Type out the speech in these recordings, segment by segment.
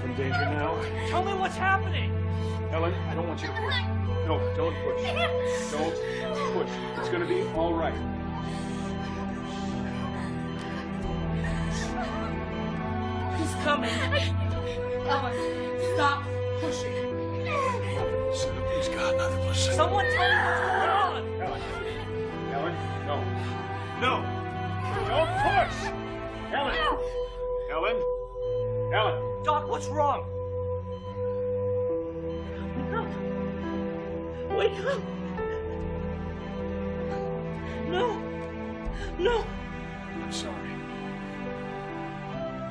You're in danger now. Tell me what's happening. Ellen, I don't want you to push. No, don't push. Don't push. It's gonna be all right. He's coming. Ellen, stop pushing. Please, God, nothing but sin. Someone tell me Up. No. No. I'm sorry.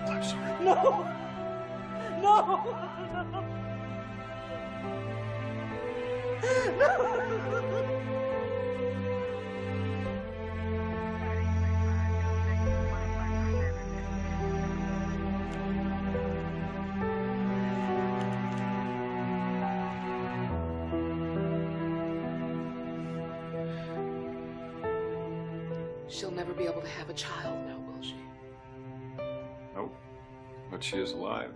I'm sorry. No! No. No. She'll never be able to have a child now, will she? Nope. But she is alive.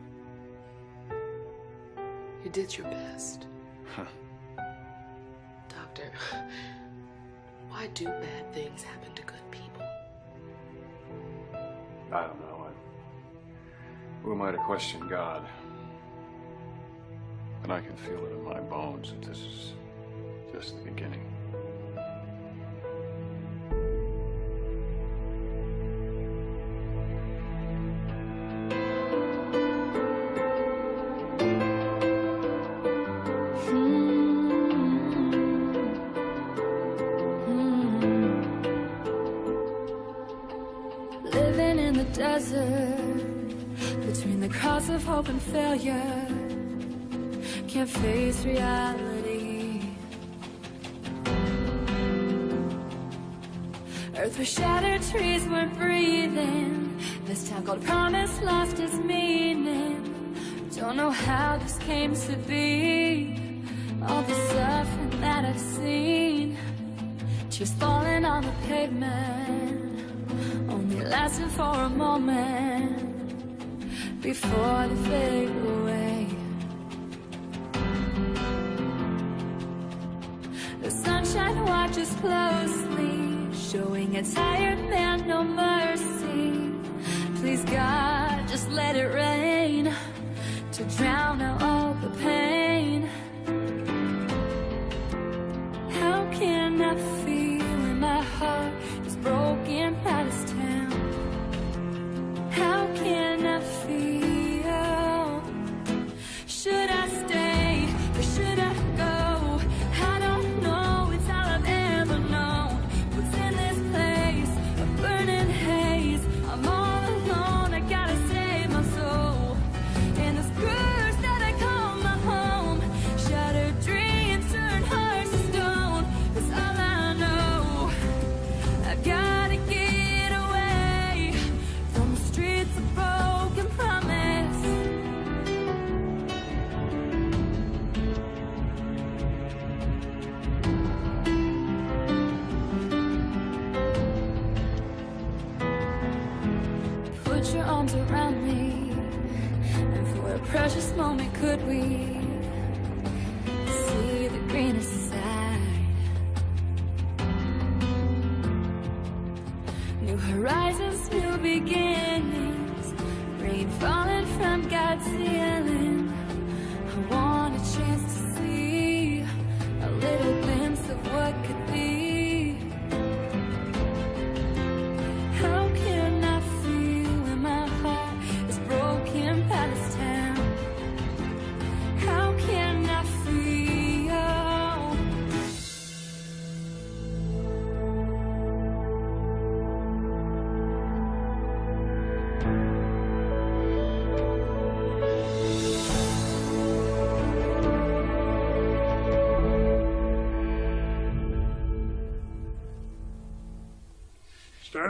You did your best. Huh. Doctor, why do bad things happen to good people? I don't know. I, who am I to question God? And I can feel it in my bones that this is just the beginning. Reality. Earth was shattered, trees weren't breathing. This town called promise lost its meaning. Don't know how this came to be. All the suffering that I've seen. Tears falling on the pavement only lasting for a moment before they fade away. Sunshine watches closely, showing a tired man no mercy. Please, God, just let it rain to drown out all the pain. How can I feel when my heart is broken by this town? How can I feel?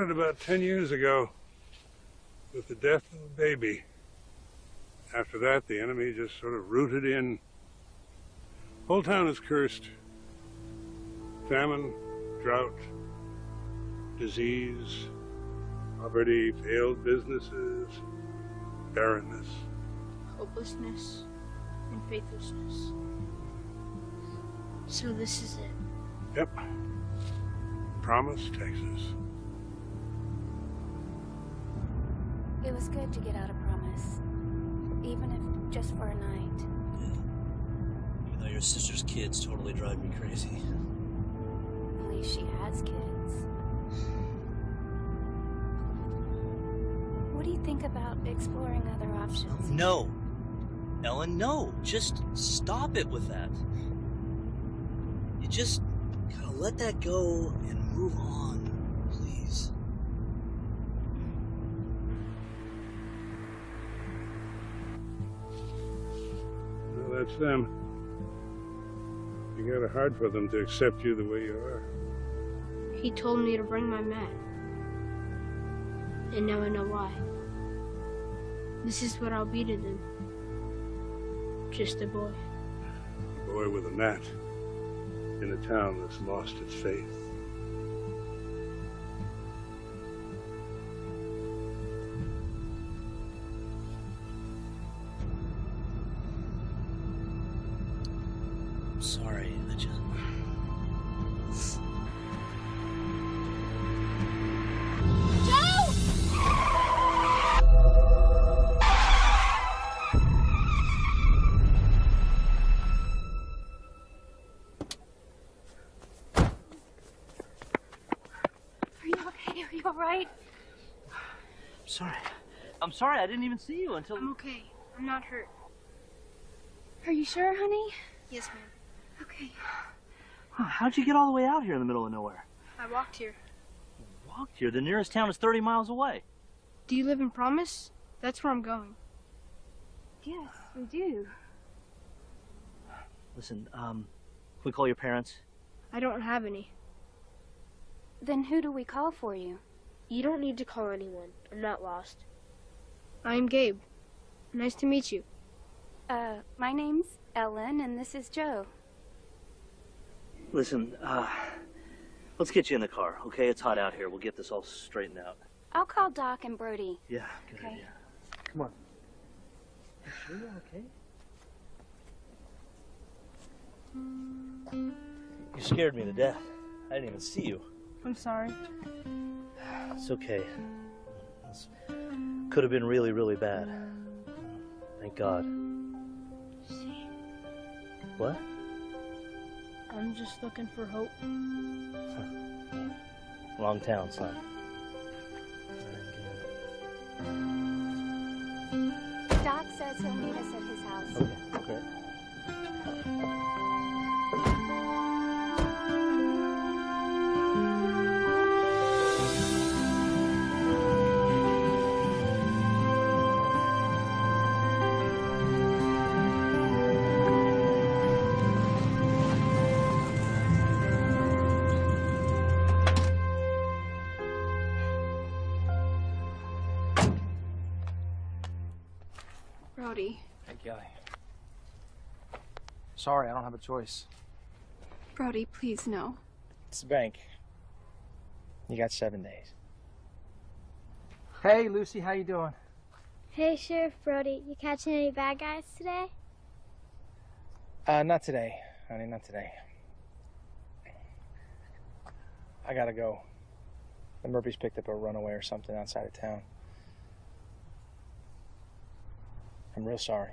Started about 10 years ago with the death of a baby. After that, the enemy just sort of rooted in Whole town is cursed. Famine, drought, disease, poverty, failed businesses, barrenness. hopelessness, and faithlessness. So this is it. Yep. Promise, Texas. It was good to get out of Promise. Even if just for a night. Even though your sister's kids totally drive me crazy. At least she has kids. What do you think about exploring other options? No. Ellen, no. Just stop it with that. You just gotta let that go and move on, that's them. You got it hard for them to accept you the way you are. He told me to bring my mat. And now I know why. This is what I'll be to them. Just a boy. A boy with a mat in a town that's lost its faith. Sorry. I didn't even see you until. I'm okay. I'm not hurt. Are you sure, honey? Yes, ma'am. Okay. How'd you get all the way out here in the middle of nowhere? I walked here. Walked here. The nearest town is 30 miles away. Do you live in Promise? That's where I'm going. Yes, we do. Listen, um, can we call your parents? I don't have any. Then who do we call for you? You don't need to call anyone. I'm not lost. I'm Gabe. Nice to meet you. Uh, my name's Ellen, and this is Joe. Listen, uh, let's get you in the car, okay? It's hot out here. We'll get this all straightened out. I'll call Doc and Brody. Yeah, good Okay. idea. Come on. You sure you're okay? You scared me to death. I didn't even see you. I'm sorry. It's okay. This could have been really, really bad. Thank God. See, What? I'm just looking for hope. Wrong town, son. Doc says he'll meet us at his Sorry, I don't have a choice. Brody, please no. It's the bank. You got seven days. Hey, Lucy, how you doing? Hey, Sheriff Brody, you catching any bad guys today? Uh, not today, honey, not today. I gotta go. The Murphys picked up a runaway or something outside of town. I'm real sorry.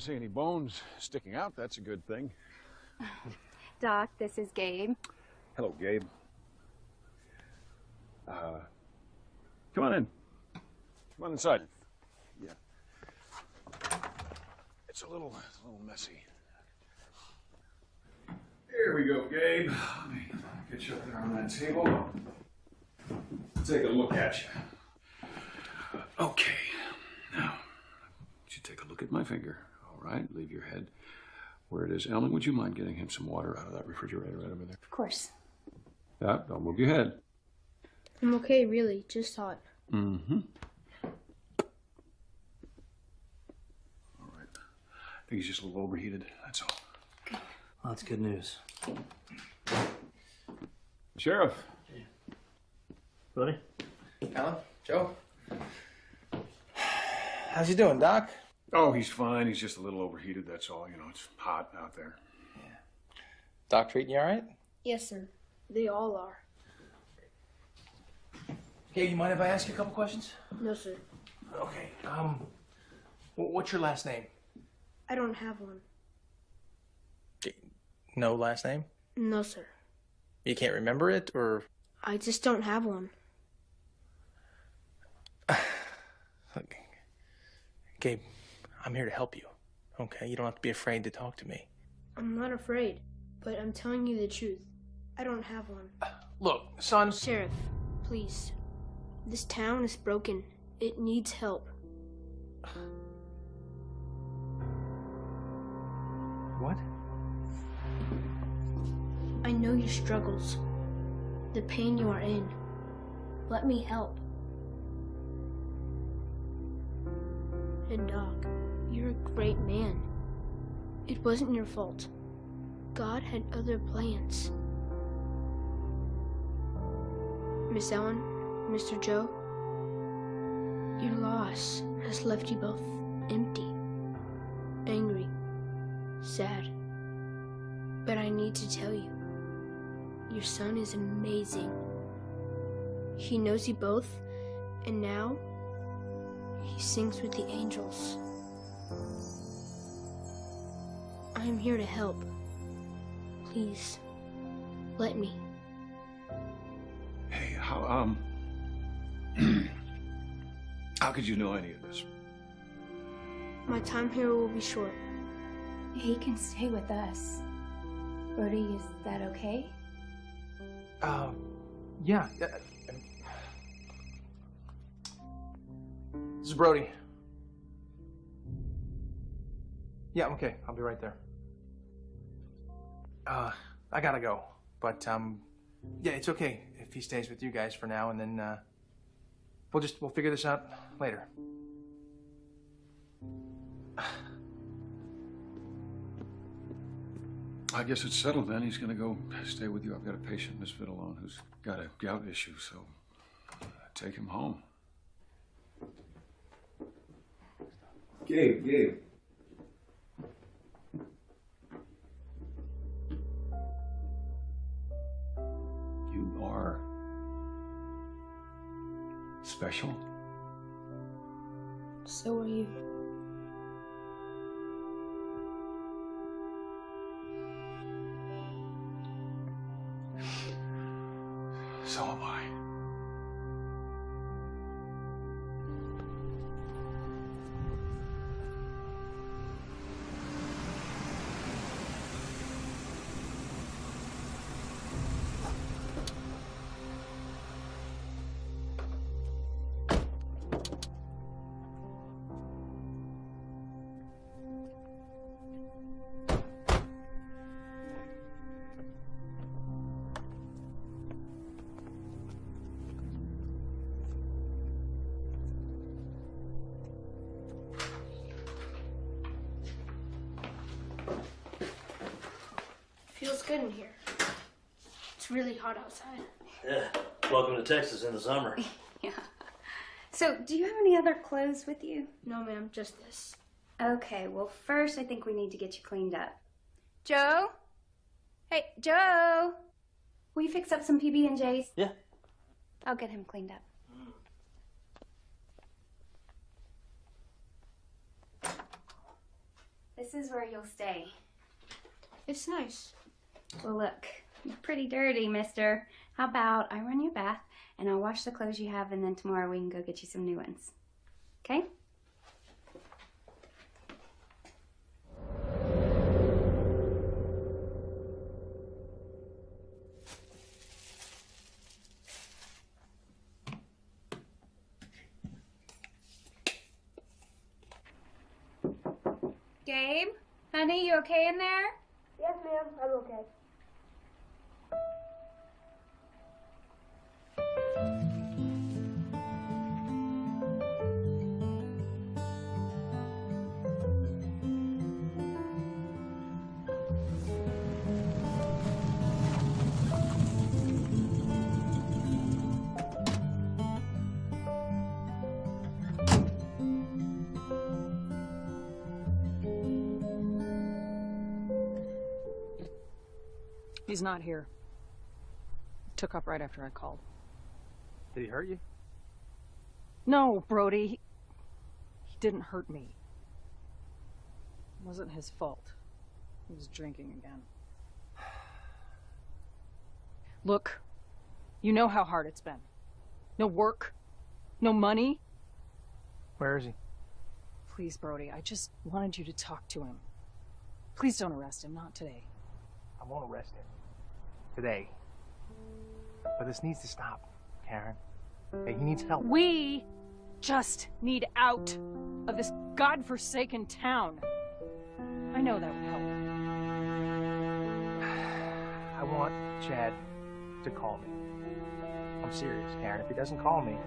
Don't see any bones sticking out. That's a good thing. Doc, this is Gabe. Hello, Gabe. Uh, come on in. Come on inside. Yeah. It's a little, a little messy. Here we go, Gabe. Let me get you up there on that table. Take a look at you. Okay. Now, you take a look at my finger? All right. Leave your head where it is. Ellen, would you mind getting him some water out of that refrigerator right over there? Of course. Yeah, don't move your head. I'm okay, really. Just hot. Mm-hmm. All right. I think he's just a little overheated. That's all. Well, that's good news. Sheriff. Buddy? Alan? Joe? How's he doing, Doc? Oh, he's fine. He's just a little overheated. That's all. You know, it's hot out there. Doc treating you all right? Yes, sir. They all are. Hey, you mind if I ask you a couple questions? No, sir. Okay. Um, what's your last name? I don't have one. No last name? No, sir. You can't remember it, or I just don't have one. Look, Gabe, I'm here to help you. Okay, you don't have to be afraid to talk to me. I'm not afraid, but I'm telling you the truth. I don't have one. Look, son. Sheriff, please. This town is broken. It needs help. What? I know your struggles, the pain you are in. Let me help. And Doc, you're a great man. It wasn't your fault. God had other plans. Miss Ellen, Mr. Joe, your loss has left you both empty, angry, sad. But I need to tell you, your son is amazing. He knows you both, and now he sings with the angels. I'm here to help. Please, let me. Hey, how, um. how could you know any of this? My time here will be short. He can stay with us. Brody, is that okay? Um, yeah. uh, This is Brody. Yeah, I'm okay. I'll be right there. Uh, I gotta go. But, um, yeah, it's okay if he stays with you guys for now, and then, uh, we'll just, we'll figure this out later. I guess it's settled then. He's gonna go stay with you. I've got a patient, Miss Fiddleone, who's got a gout issue, so take him home. Gabe, Gabe. Special. So are you. Feels good in here. It's really hot outside. Yeah. Welcome to Texas in the summer. Yeah. So, do you have any other clothes with you? No, ma'am, just this. Okay, well, first I think we need to get you cleaned up. Joe? Hey, Joe! Will you fix up some PB and J's? Yeah. I'll get him cleaned up. Mm. This is where you'll stay. It's nice. Well, look, you're pretty dirty, mister. How about I run you a bath and I'll wash the clothes you have, and then tomorrow we can go get you some new ones. Okay? Gabe? Honey, you okay in there? Yes, ma'am. I'm okay. He's not here. Took up right after I called. Did he hurt you? No, Brody. He, he didn't hurt me. It wasn't his fault. He was drinking again. Look, you know how hard it's been. No work, no money. Where is he? Please, Brody, I just wanted you to talk to him. Please don't arrest him, not today. I won't arrest him. Today. But this needs to stop, Karen. Hey, he needs help. We just need out of this godforsaken town. I know that would help. I want Chad to call me. I'm serious, Karen. If he doesn't call me,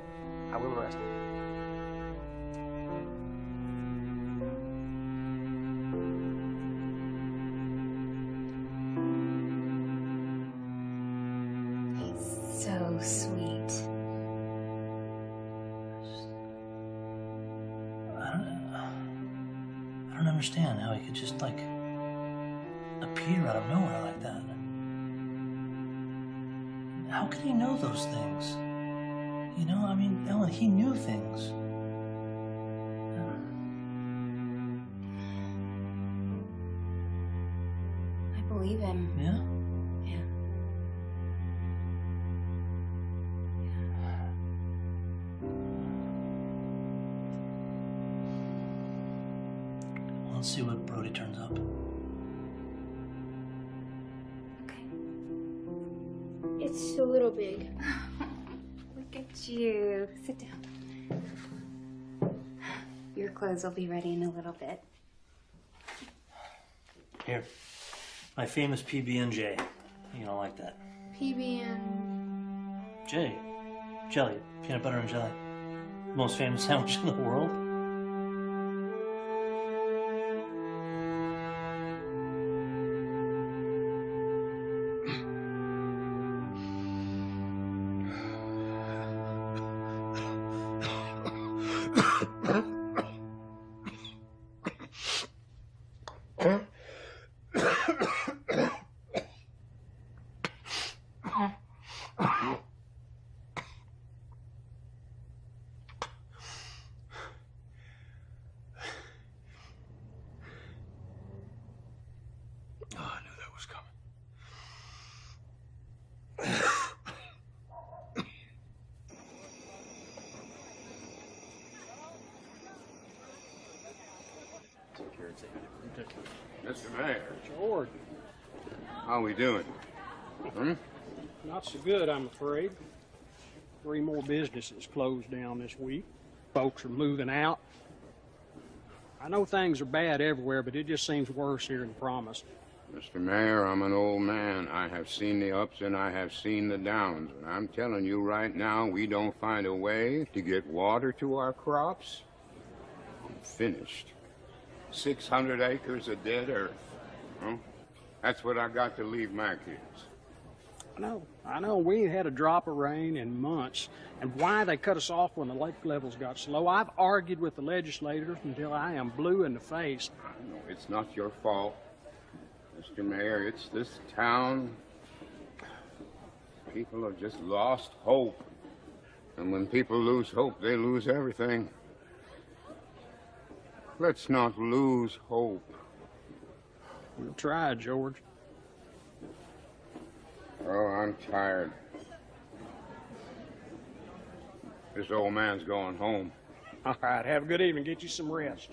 I will arrest him. Sweet. I don't, I don't understand how he could just like appear out of nowhere like that. How could he know those things? You know, I mean, Ellen, he knew things. Will be ready in a little bit. Here, my famous PB and J. You don't like that? PB J. Jelly, peanut butter and jelly. Most famous sandwich in the world. So good, I'm afraid. Three more businesses closed down this week. Folks are moving out. I know things are bad everywhere, but it just seems worse here in Promise. Mr. Mayor, I'm an old man. I have seen the ups and I have seen the downs. And I'm telling you right now, we don't find a way to get water to our crops. I'm finished. 600 acres of dead earth. Huh? That's what I got to leave my kids. I know, I know, we ain't had a drop of rain in months. And why they cut us off when the lake levels got so low, I've argued with the legislators until I am blue in the face. No, it's not your fault, Mr. Mayor. It's this town. People have just lost hope. And when people lose hope, they lose everything. Let's not lose hope. We'll try, George. Oh, I'm tired. This old man's going home. All right, have a good evening. Get you some rest.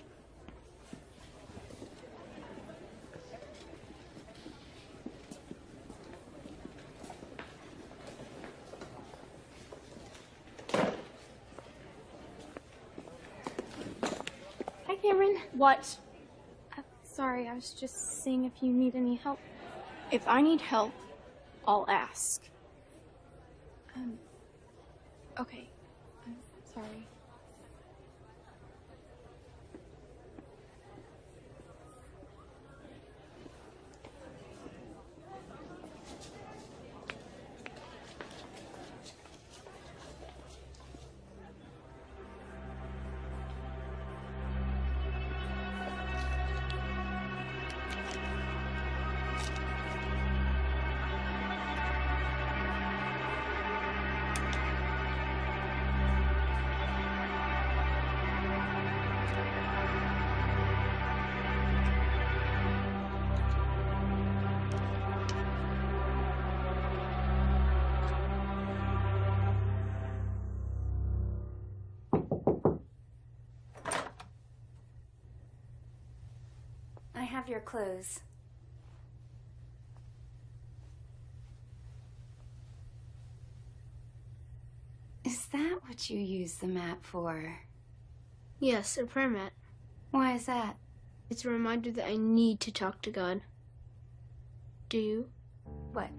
Hi, Cameron. What? Uh, sorry, I was just seeing if you need any help. If I need help, I'll ask. Um, okay. I'm sorry. Have your clothes. Is that what you use the map for? Yes, a prayer mat. Why is that? It's a reminder that I need to talk to God. Do you? What?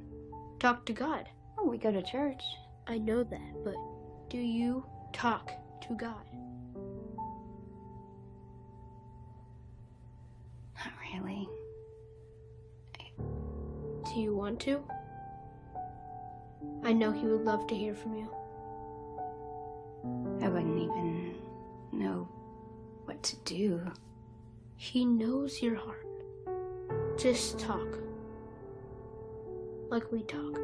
Talk to God. Oh, we go to church. I know that, but do you talk to God? Do you want to? I know He would love to hear from you. I wouldn't even know what to do. He knows your heart. Just talk. Like we talk.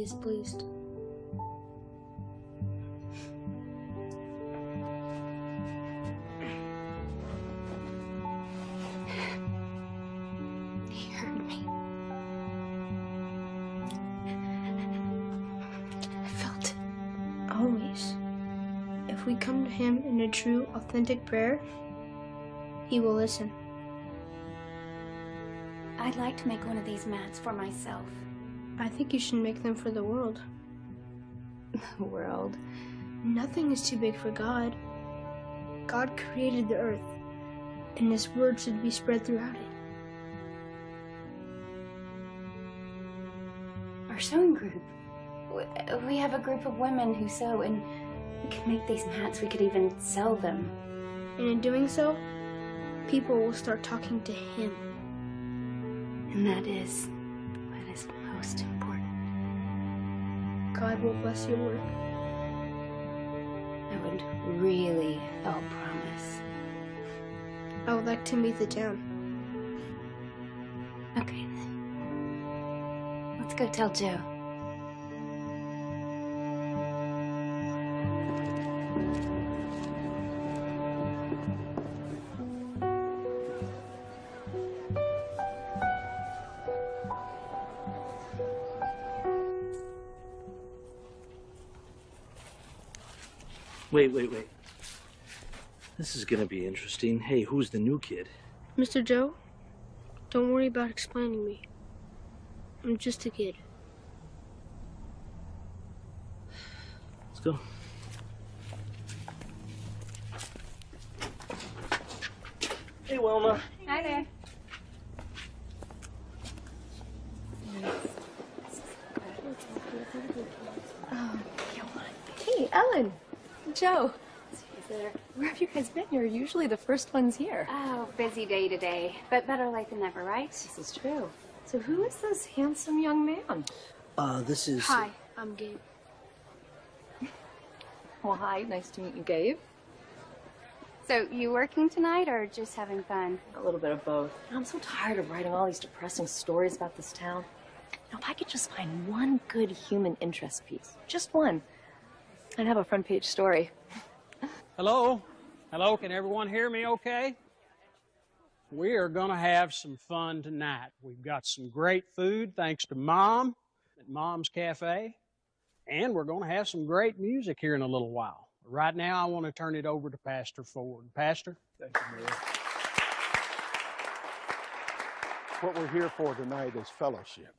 He is pleased. He heard me. I felt it. Always. If we come to Him in a true, authentic prayer, He will listen. I'd like to make one of these mats for myself. I think you should make them for the world. The world. Nothing is too big for God. God created the earth, and His word should be spread throughout it. Our sewing group. We have a group of women who sew, and we could make these mats. We could even sell them. And in doing so, people will start talking to Him. And that is what is most important. God will bless your work. I would really help promise. I would like to meet the town. Okay then. Let's go tell Joe. wait, wait, wait. This is gonna be interesting. Hey, who's the new kid? Mr. Joe, don't worry about explaining me. I'm just a kid. Let's go. Hey, Wilma. You're usually the first ones here. Oh, busy day today, but better late than never, right? This is true. So who is this handsome young man? Uh, this is. Hi, I'm Gabe. Well, hi. Nice to meet you, Gabe. So, you working tonight or just having fun? A little bit of both. I'm so tired of writing all these depressing stories about this town. Now, if I could just find one good human interest piece, just one, I'd have a front page story. Hello? Hello, can everyone hear me okay? We are going to have some fun tonight. We've got some great food thanks to Mom at Mom's Cafe, and we're going to have some great music here in a little while. Right now, I want to turn it over to Pastor Ford. Pastor? Thank you. What we're here for tonight is fellowship.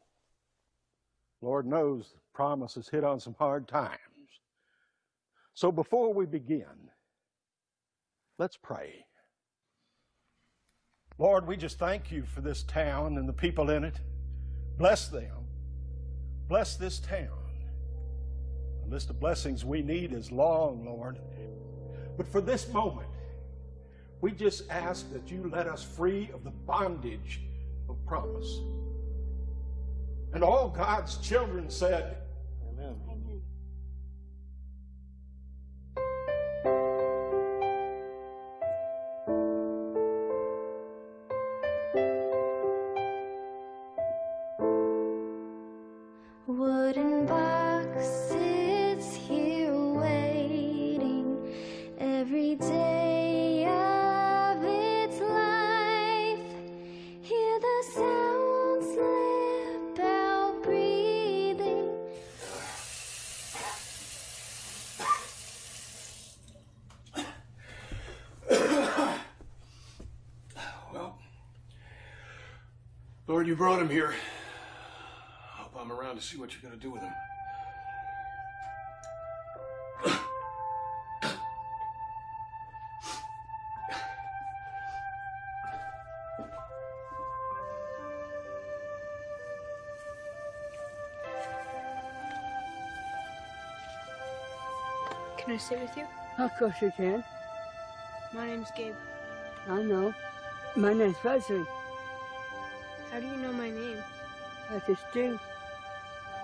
Lord knows the promise has hit on some hard times. So before we begin, let's pray. Lord, we just thank you for this town and the people in it. Bless them. Bless this town. The list of blessings we need is long, Lord. But for this moment, we just ask that you let us free of the bondage of promise. And all God's children said, brought him here. Hope I'm around to see what you're going to do with him. Can I sit with you? Of course you can. My name's Gabe. I know. My name's Wesley. I just do.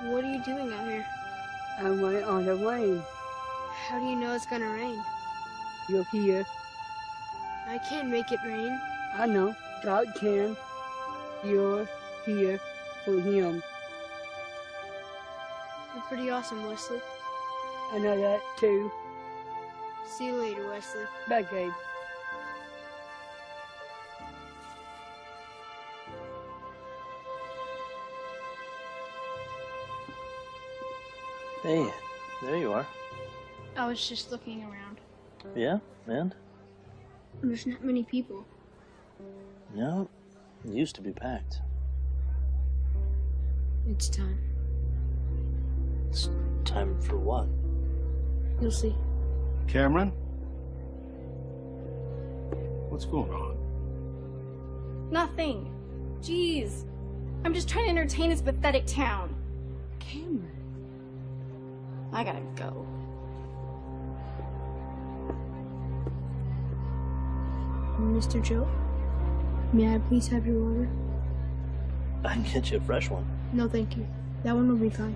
What are you doing out here? I went on the rain. How do you know it's gonna rain? You're here. I can't make it rain. I know. God can. You're here for him. You're pretty awesome, Wesley. I know that too. See you later, Wesley. Bye, Gabe. Hey, there you are. I was just looking around. Yeah, and? There's not many people. No, it used to be packed. It's time. It's time for what? You'll see. Cameron? What's going on? Nothing. Jeez. I'm just trying to entertain this pathetic town. Cameron. I gotta go. Mr. Joe, may I please have your water? I can get you a fresh one. No, thank you. That one will be fine.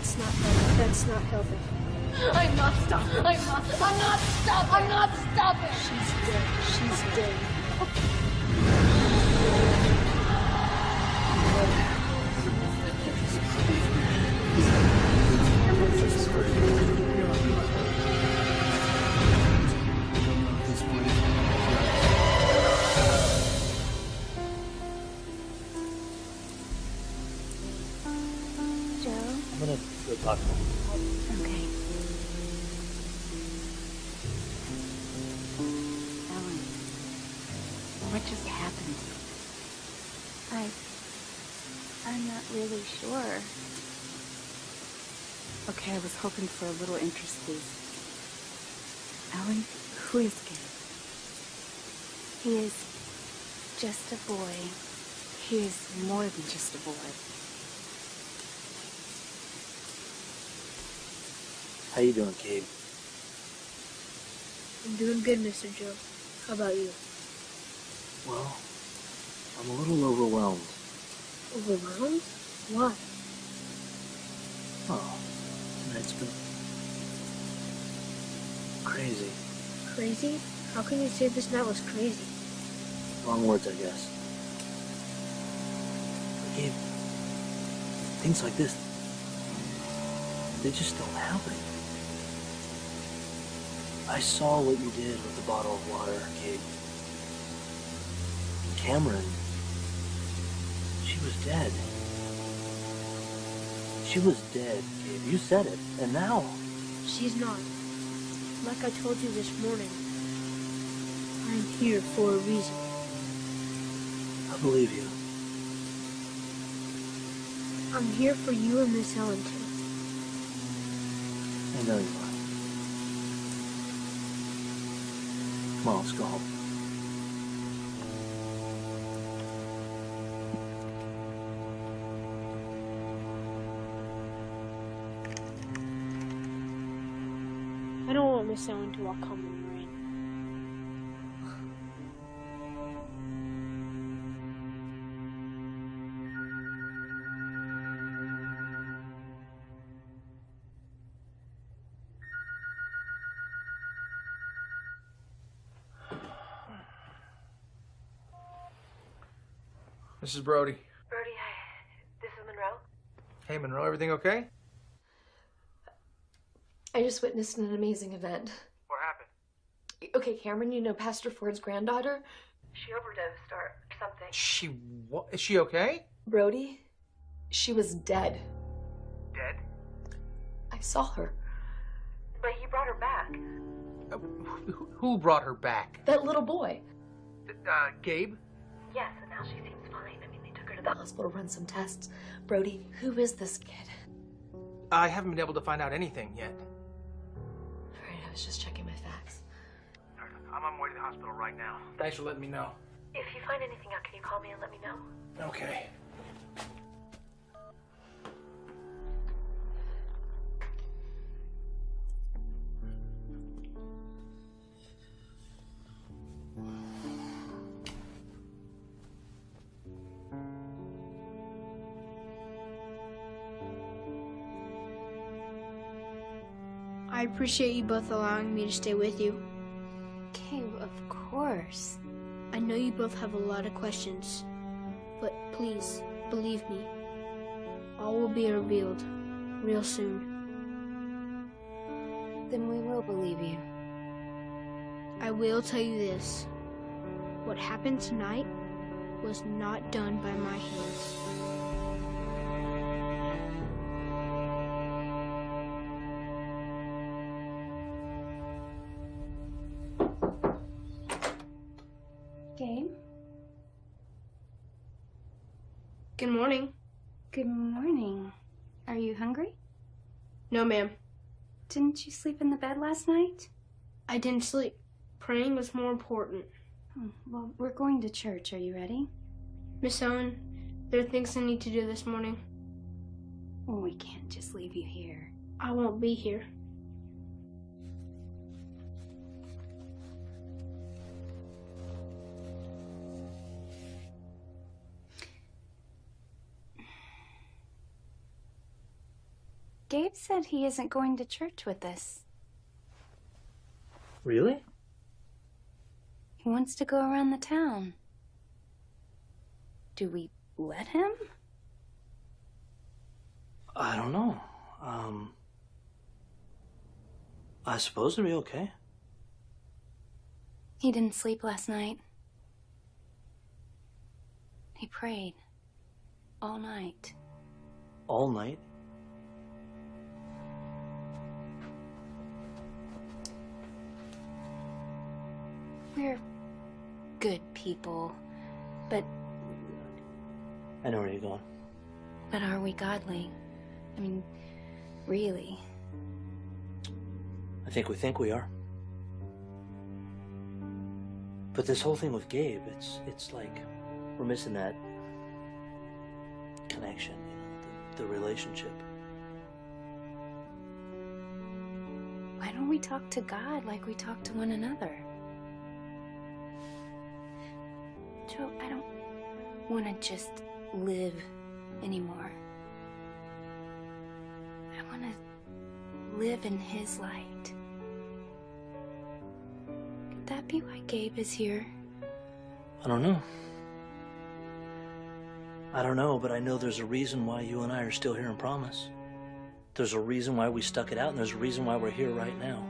Not healthy. That's not healthy. I'm not stopping. I'm not. I'm not stopping. I'm not stopping. She's dead. She's dead. Joe. Hoping for a little interest, please. Ellen, who is Gabe? He is just a boy. He is more than just a boy. How you doing, Gabe? I'm doing good, Mr. Joe. How about you? Well, I'm a little overwhelmed. Overwhelmed? Why? Oh, tonight's been crazy. Crazy? How can you say this night was crazy? Wrong words, I guess. But Gabe, things like this, they just don't happen. I saw what you did with the bottle of water, Gabe. Cameron, she was dead. She was dead, Gabe. You said it. And now, She's not. Like I told you this morning, I'm here for a reason. I believe you. I'm here for you and Miss Ellen too. I know you are. Come on, let's go home. I don't want Miss to walk home in the rain. This is Brody. Brody, I, this is Monroe. Hey, Monroe, everything okay? I just witnessed an amazing event. What happened? Okay, Cameron, you know Pastor Ford's granddaughter? She overdosed or something. She what? Is she okay? Brody, she was dead. Dead? I saw her. But he brought her back. Who- Who brought her back? That little boy. Uh, Gabe? Yes, and now she seems fine. I mean, they took her to the hospital, to run some tests. Brody, who is this kid? I haven't been able to find out anything yet. All right, I was just checking my facts. I'm on my way to the hospital right now. Thanks for letting me know. If you find anything out, can you call me and let me know? Okay. I appreciate you both allowing me to stay with you. Gabe, of course. I know you both have a lot of questions, but please, believe me. All will be revealed real soon. Then we will believe you. I will tell you this. What happened tonight was not done by my hands. Good morning. Are you hungry? No, ma'am. Didn't you sleep in the bed last night? I didn't sleep. Praying was more important. Hmm, Well, we're going to church. Are you ready? Miss Owen, there are things I need to do this morning. Well, we can't just leave you here. I won't be here. Gabe? Said he isn't going to church with us. Really? He wants to go around the town. Do we let him? I don't know. Um, I suppose it'd be okay. He didn't sleep last night. He prayed all night. All night. We're good people, but I know where you're going. but are we godly? I mean, really? I think we think we are. But this whole thing with Gabe, it's it's like we're missing that connection, you know, the, the relationship. Why don't we talk to God like we talk to one another? Want to just live anymore. I want to live in His light. Could that be why Gabe is here? I don't know. I don't know, but I know there's a reason why you and I are still here in Promise. There's a reason why we stuck it out, and there's a reason why we're here right now.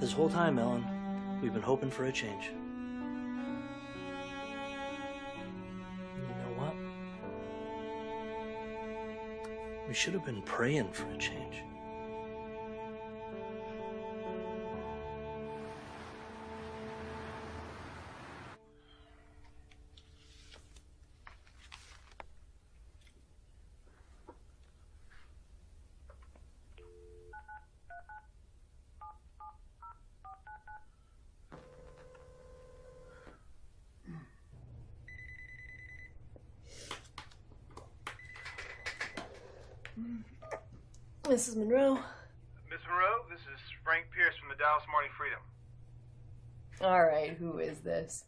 This whole time, Ellen, we've been hoping for a change. We should have been praying for a change. All right, who is this?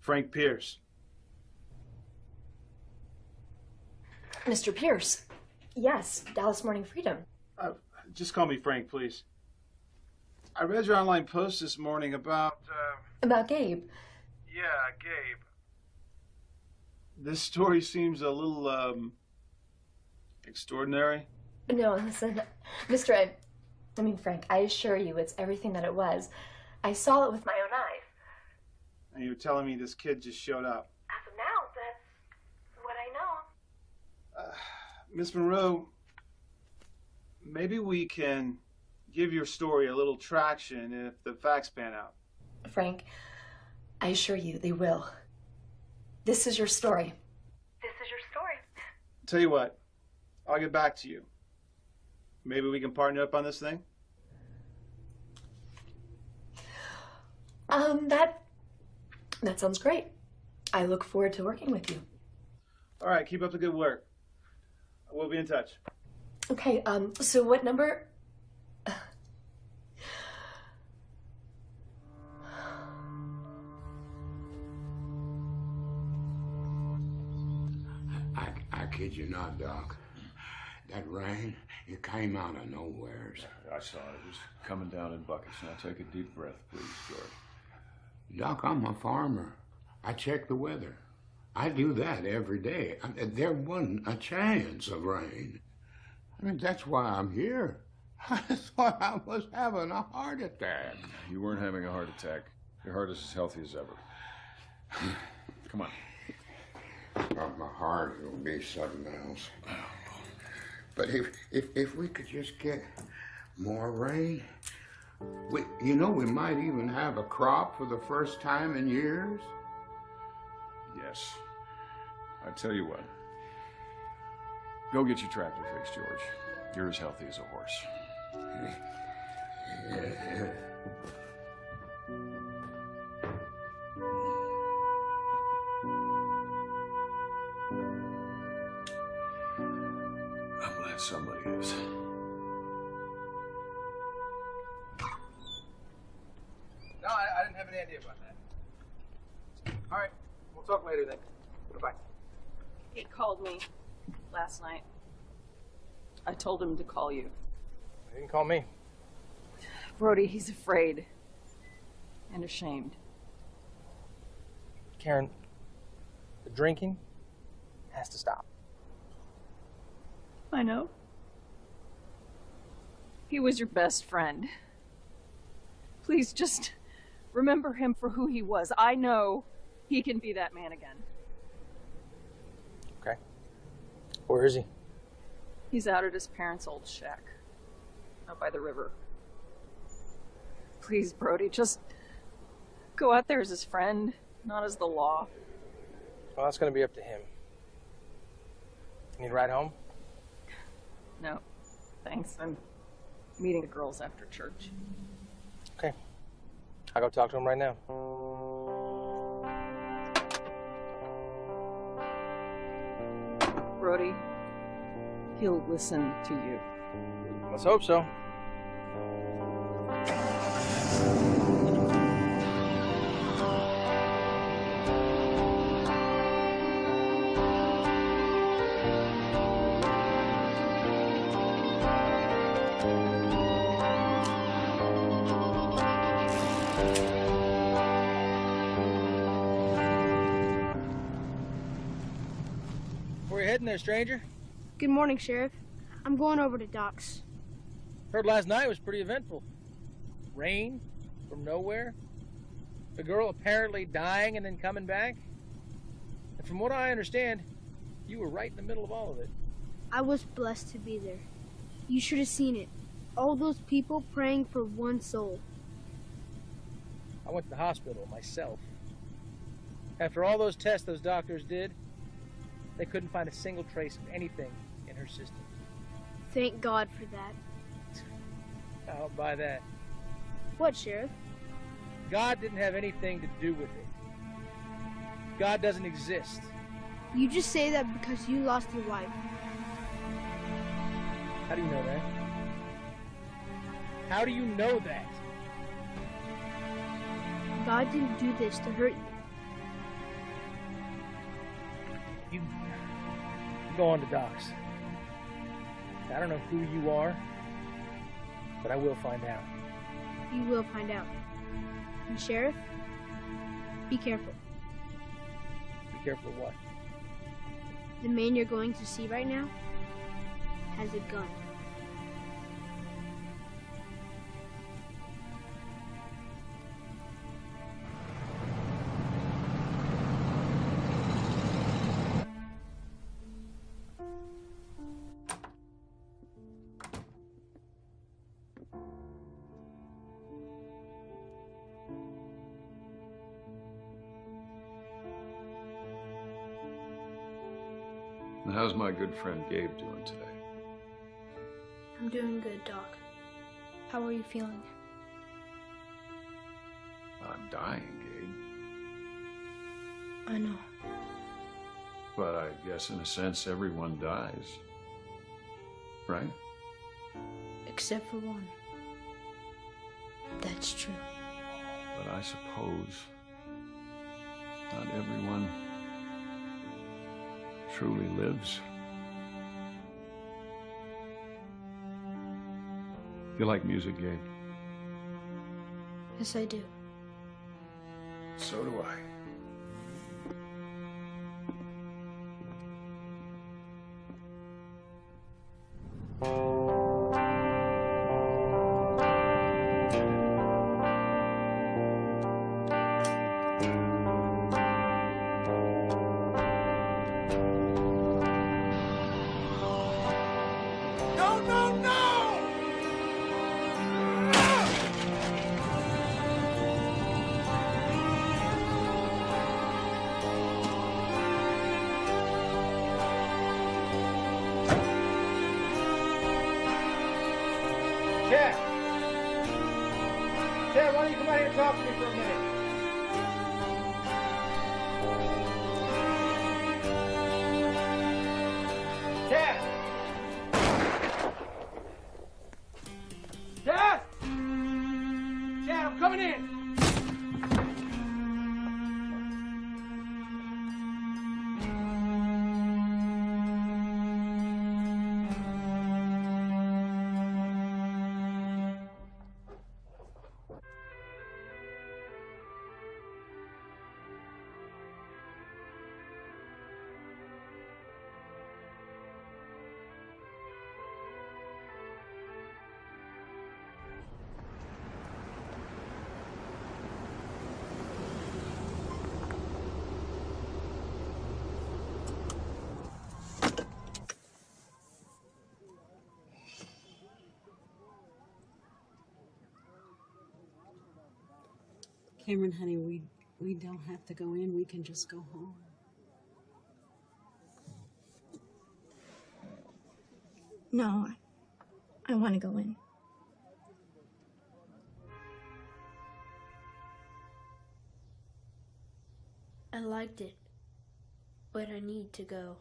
Frank Pierce. Mr. Pierce. Yes, Dallas Morning Freedom. Uh, just call me Frank, please. I read your online post this morning about, uh, About Gabe. yeah, Gabe. This story seems a little, um, extraordinary. No, listen, Mr. I, I mean, Frank, I assure you it's everything that it was. I saw it with my own eyes. And you were telling me this kid just showed up. As of now, that's what I know. Miss Monroe, maybe we can give your story a little traction if the facts pan out. Frank, I assure you they will. This is your story. This is your story. Tell you what, I'll get back to you. Maybe we can partner up on this thing? Um, that that sounds great. I look forward to working with you. All right, keep up the good work. We'll be in touch. Okay, um, so what number? I, I kid you not, Doc. That rain, it came out of nowheres. I saw it. It was coming down in buckets. Now take a deep breath, please, George. Doc, I'm a farmer. I check the weather. I do that every day. I mean, there wasn't a chance of rain. I mean, that's why I'm here. I thought I was having a heart attack. You weren't having a heart attack. Your heart is as healthy as ever. Come on. Well, my heart will be something else. But if, if if we could just get more rain, we, you know, we might even have a crop for the first time in years. Yes. I tell you what. Go get your tractor fixed, George. You're as healthy as a horse. didn't have any idea about that. All right, we'll talk later then. Goodbye. He called me last night. I told him to call you. He didn't call me. Brody, he's afraid. And ashamed. Karen, the drinking has to stop. I know. He was your best friend. Please just remember him for who he was. I know he can be that man again. Okay. Where is he? He's out at his parents' old shack. Out by the river. Please, Brody, just go out there as his friend, not as the law. Well, that's going to be up to him. You need a ride home? No, thanks. I'm meeting the girls after church. Okay. I'll go talk to him right now. Brody, he'll listen to you. Let's hope so. There, stranger? Good morning, Sheriff. I'm going over to Doc's. Heard last night was pretty eventful. Rain from nowhere. The girl apparently dying and then coming back. And from what I understand, you were right in the middle of all of it. I was blessed to be there. You should have seen it. All those people praying for one soul. I went to the hospital myself. After all those tests those doctors did, they couldn't find a single trace of anything in her system. Thank God for that. I don't buy that. What, Sheriff? God didn't have anything to do with it. God doesn't exist. You just say that because you lost your wife. How do you know that? How do you know that? God didn't do this to hurt you. You, go on to Doc's. I don't know who you are, but I will find out. You will find out. And Sheriff, be careful. Be careful of what? The man you're going to see right now has a gun. How's my good friend Gabe doing today? I'm doing good, Doc. How are you feeling? I'm dying, Gabe. I know. But I guess in a sense everyone dies. Right? Except for one. That's true. But I suppose not everyone truly lives. You like music, Gabe? Yes, I do. So do I. And talk to me for a minute? Cameron, honey, we we don't have to go in. We can just go home. No, I, I want to go in. I liked it, but I need to go.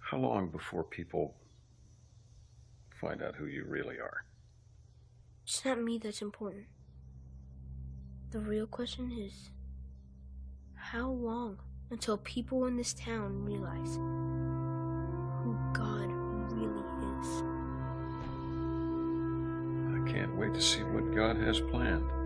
How long before people find out who you really are? It's not me that's important. The real question is how long until people in this town realize who God really is? I can't wait to see what God has planned.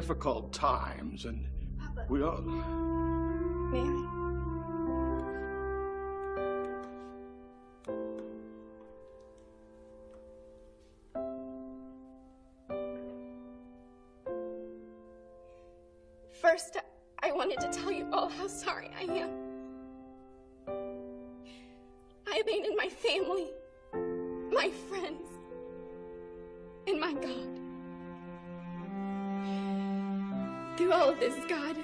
Difficult times, and we all. Mary. First, I wanted to tell you all how sorry I am. I abandoned my family, my friends, and my God. All of this, God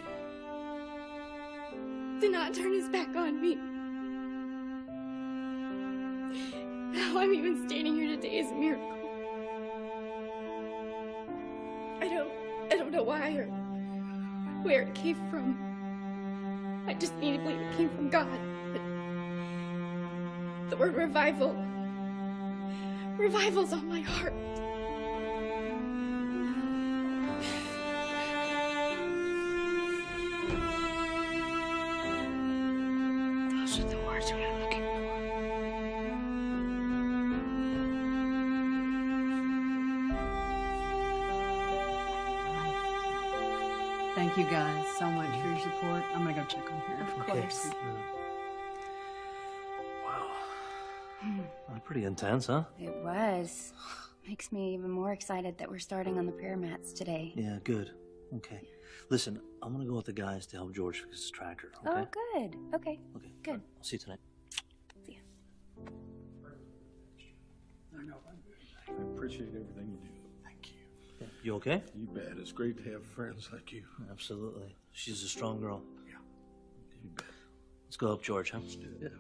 Do not turn his back on me. How I'm even standing here today is a miracle. I don't I don't know why or where it came from. I just need to believe it came from God. But the word revival revival's on my heart. Much for your support. I'm gonna go check on her. Of course. Uh, pretty intense, huh? It was. Makes me even more excited that we're starting on the prayer mats today. Yeah, good. Okay. Listen, I'm gonna go with the guys to help George fix his tractor, okay? Oh, good. Okay. Okay. Good. I'll see you tonight. See ya. I know. I appreciate everything you do. Thank you. You okay? You bet. It's great to have friends like you. Absolutely. She's a strong girl. Yeah. You bet. Let's go help George, huh? Let's do it.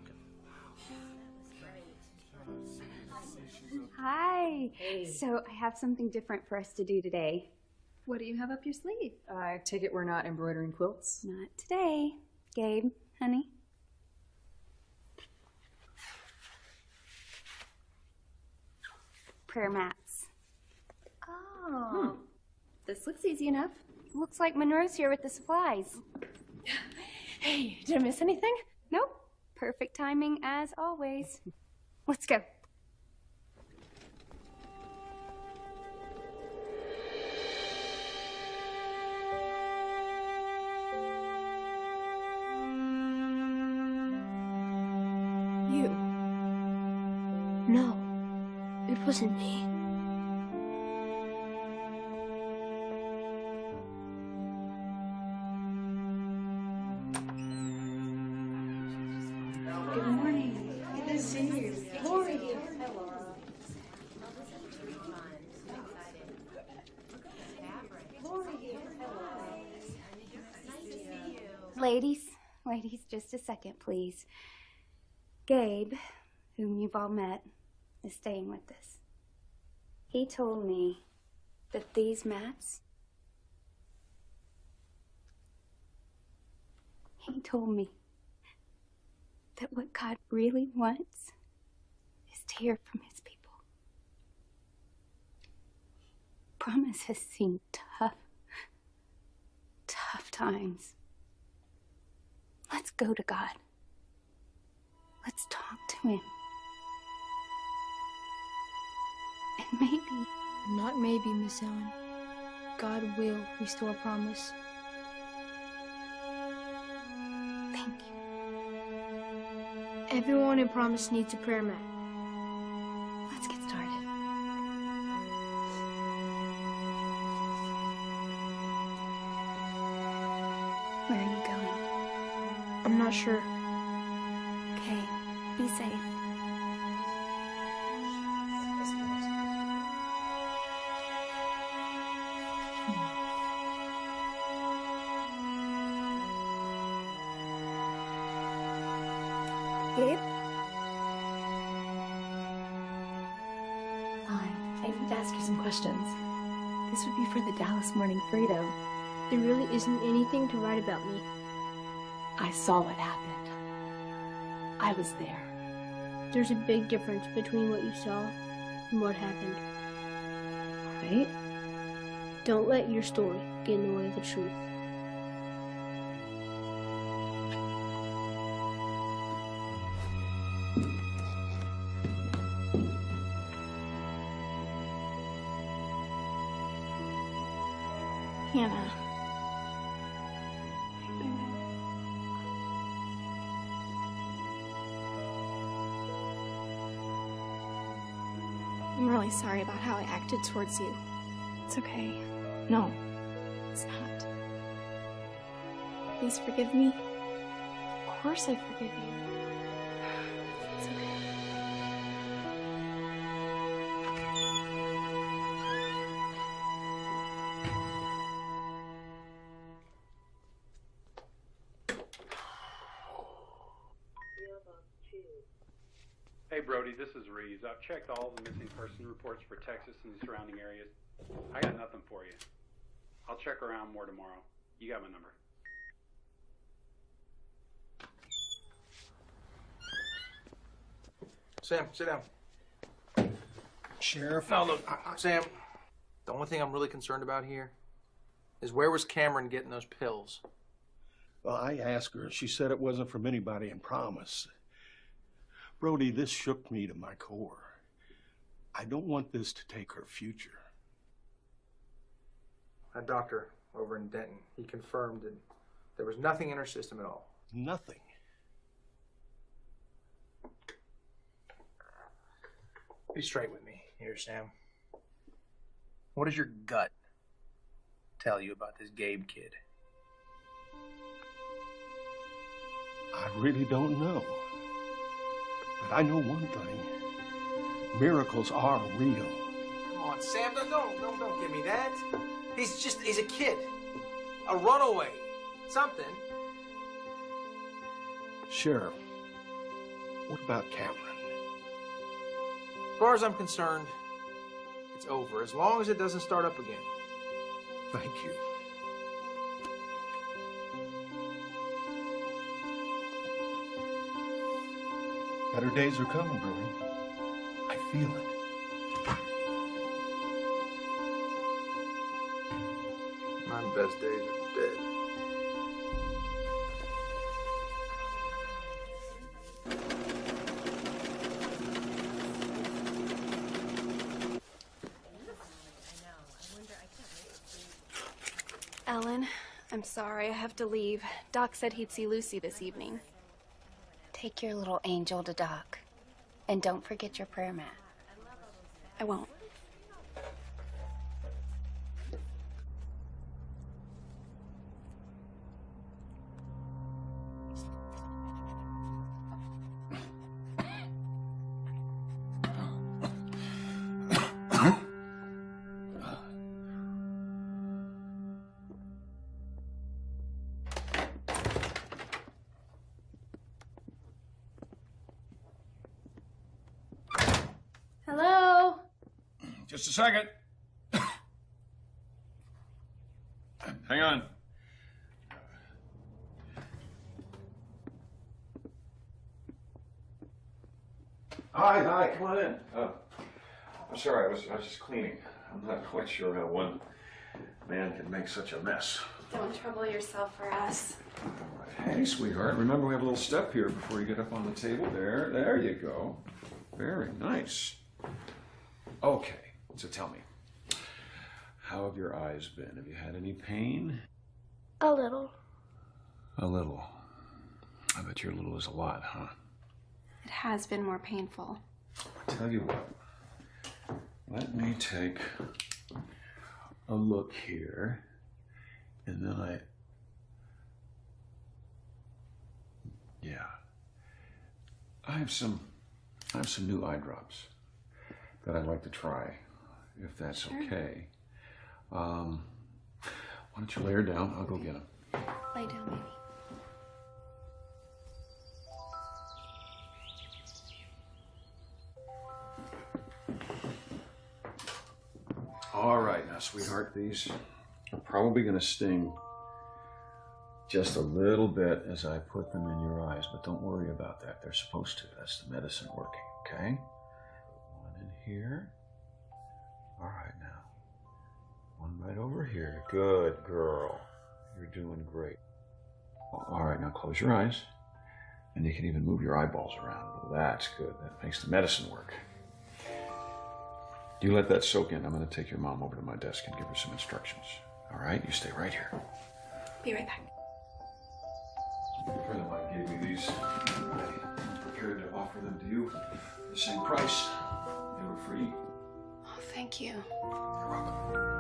Hi. So I have something different for us to do today. What do you have up your sleeve? Uh, I take it we're not embroidering quilts? Not today. Gabe, honey. Prayer mats. Oh. This looks easy enough. Looks like Monroe's here with the supplies. Hey, did I miss anything? Nope. Perfect timing as always. Let's go. You. No, it wasn't me. Second, please. Gabe, whom you've all met, is staying with us. He told me that these mats. He told me that what God really wants is to hear from his people. Promise has seen tough, tough times. Let's go to God. Let's talk to him. And maybe, Not maybe, Miss Ellen. God will restore promise. Thank you. Everyone in promise needs a prayer mat. Sure. Okay, be safe. Gabe? I need to ask you some questions. This would be for the Dallas Morning Freedom. There really isn't anything to write about me. I saw what happened. I was there. There's a big difference between what you saw and what happened. Right? Don't let your story get in the way of the truth. Towards you. It's okay. No, it's not. Please forgive me. Of course I forgive you. Sam, sit down. Sheriff? No, look, Sam. The only thing I'm really concerned about here is where was Cameron getting those pills? Well, I asked her. She said it wasn't from anybody in Promise. Brody, this shook me to my core. I don't want this to take her future. A doctor over in Denton, he confirmed that there was nothing in her system at all. Nothing. Be straight with me here, Sam. What does your gut tell you about this Gabe kid? I really don't know. But I know one thing. Miracles are real. Come on, Sam, don't, don't, don't, give me that. He's just, he's a kid. A runaway. Something. Sheriff, what about Cameron? As far as I'm concerned, it's over. As long as it doesn't start up again. Thank you. Better days are coming, Brody. I feel it. My best days are dead. Sorry, I have to leave. Doc said he'd see Lucy this evening. Take your little angel to Doc. And don't forget your prayer mat. I won't. Just a second. Hang on. Hi, hi, come on in. Uh, I'm sorry, I was, I was just cleaning. I'm not quite sure how one man can make such a mess. Don't trouble yourself for us. Hey, sweetheart, remember we have a little step here before you get up on the table. There, there you go. Very nice. Okay, so tell me, how have your eyes been? Have you had any pain? A little. A little. I bet your little is a lot, huh? It has been more painful. I tell you what, let me take a look here, and then I. Yeah. I have some. I have some new eye drops that I'd like to try, if that's Sure. okay. Um, why don't you lay her down? I'll go get them. Lay down, baby. All right, now, sweetheart, these are probably going to sting just a little bit as I put them in your eyes, but don't worry about that. They're supposed to. That's the medicine working, okay? One in here. All right, now. One right over here. Good girl. You're doing great. All right, now close your eyes. And you can even move your eyeballs around. Well, that's good. That makes the medicine work. You let that soak in. I'm going to take your mom over to my desk and give her some instructions. All right? You stay right here. Be right back. A friend of mine gave me these. I'm prepared to offer them to you the same price. They were free. Thank you.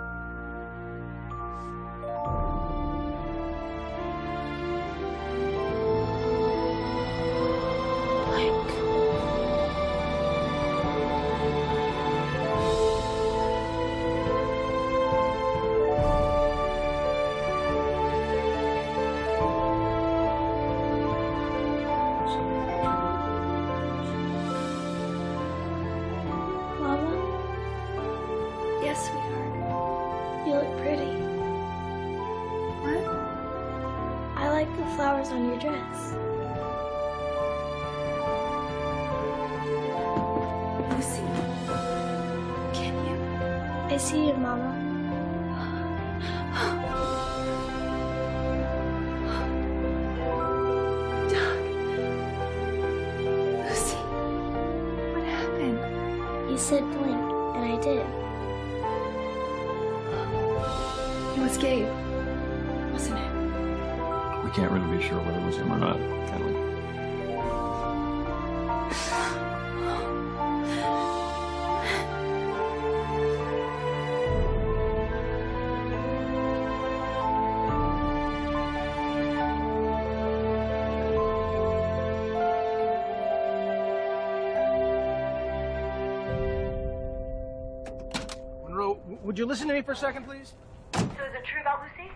Would you listen to me for a second, please? So is it true about Lucy?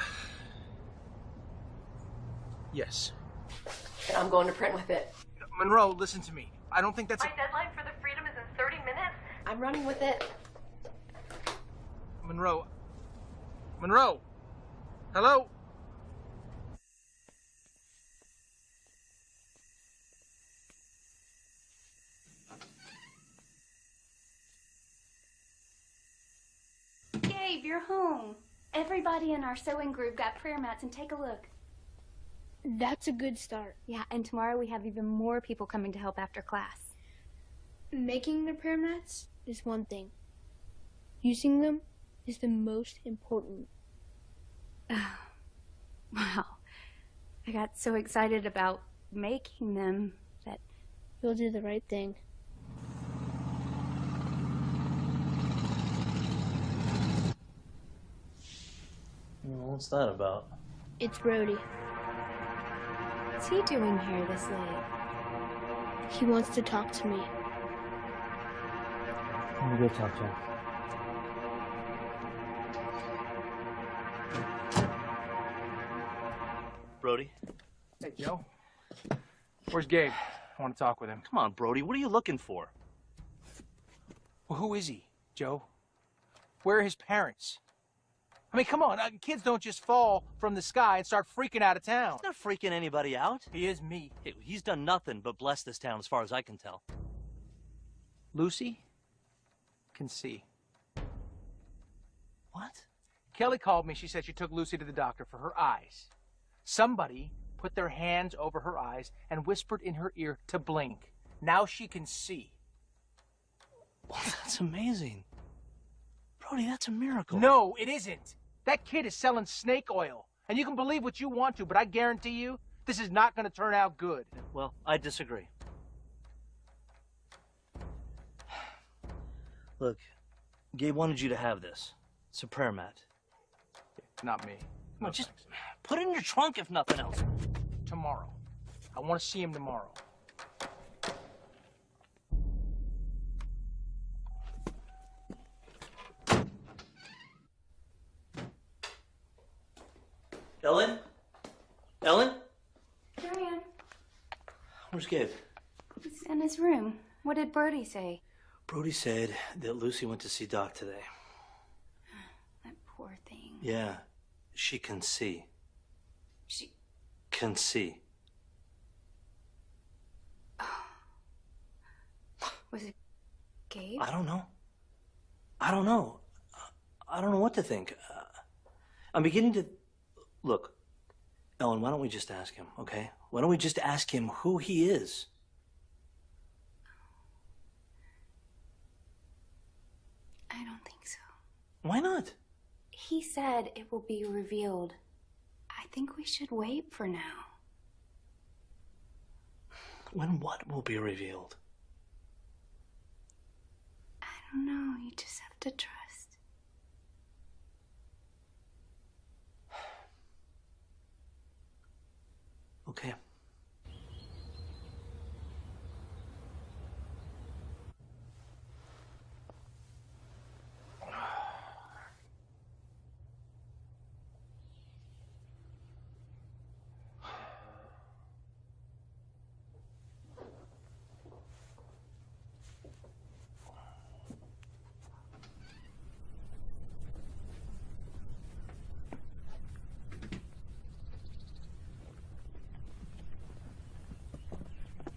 Yes. I'm going to print with it. Monroe, listen to me. I don't think that's. My deadline for the freedom is in 30 minutes. I'm running with it. Monroe. Monroe. Hello? Gabe, you're home. Everybody in our sewing group got prayer mats, and take a look. That's a good start. Yeah, and tomorrow we have even more people coming to help after class. Making the prayer mats is one thing. Using them is the most important. Oh, Wow. I got so excited about making them that You'll do the right thing. What's that about? It's Brody. What's he doing here this late? He wants to talk to me. Let me go talk to him. Brody? Hey, Joe. Where's Gabe? I want to talk with him. Come on, Brody. What are you looking for? Well, who is he, Joe? Where are his parents? I mean, come on, uh, kids don't just fall from the sky and start freaking out of town. He's not freaking anybody out. He is me. Hey, He's done nothing but bless this town as far as I can tell. Lucy can see. What? Kelly called me. She said she took Lucy to the doctor for her eyes. Somebody put their hands over her eyes and whispered in her ear to blink. Now she can see. Well, that's amazing. Brody, that's a miracle. No, it isn't. That kid is selling snake oil. And you can believe what you want to, but I guarantee you, this is not going to turn out good. Well, I disagree. Look, Gabe wanted you to have this. It's a prayer mat. Not me. Come on, just put it in your trunk if nothing else. Tomorrow. I want to see him tomorrow. Ellen? Ellen? Here I am. Where's Gabe? He's in his room. What did Brody say? Brody said that Lucy went to see Doc today. That poor thing. Yeah, she can see. She. Can see. Was it Gabe? I don't know. I don't know. I don't know what to think. Uh, I'm beginning to. Look, Ellen, why don't we just ask him, okay? Why don't we just ask him who he is? I don't think so. Why not? He said it will be revealed. I think we should wait for now. When what will be revealed? I don't know. You just have to trust. Okay.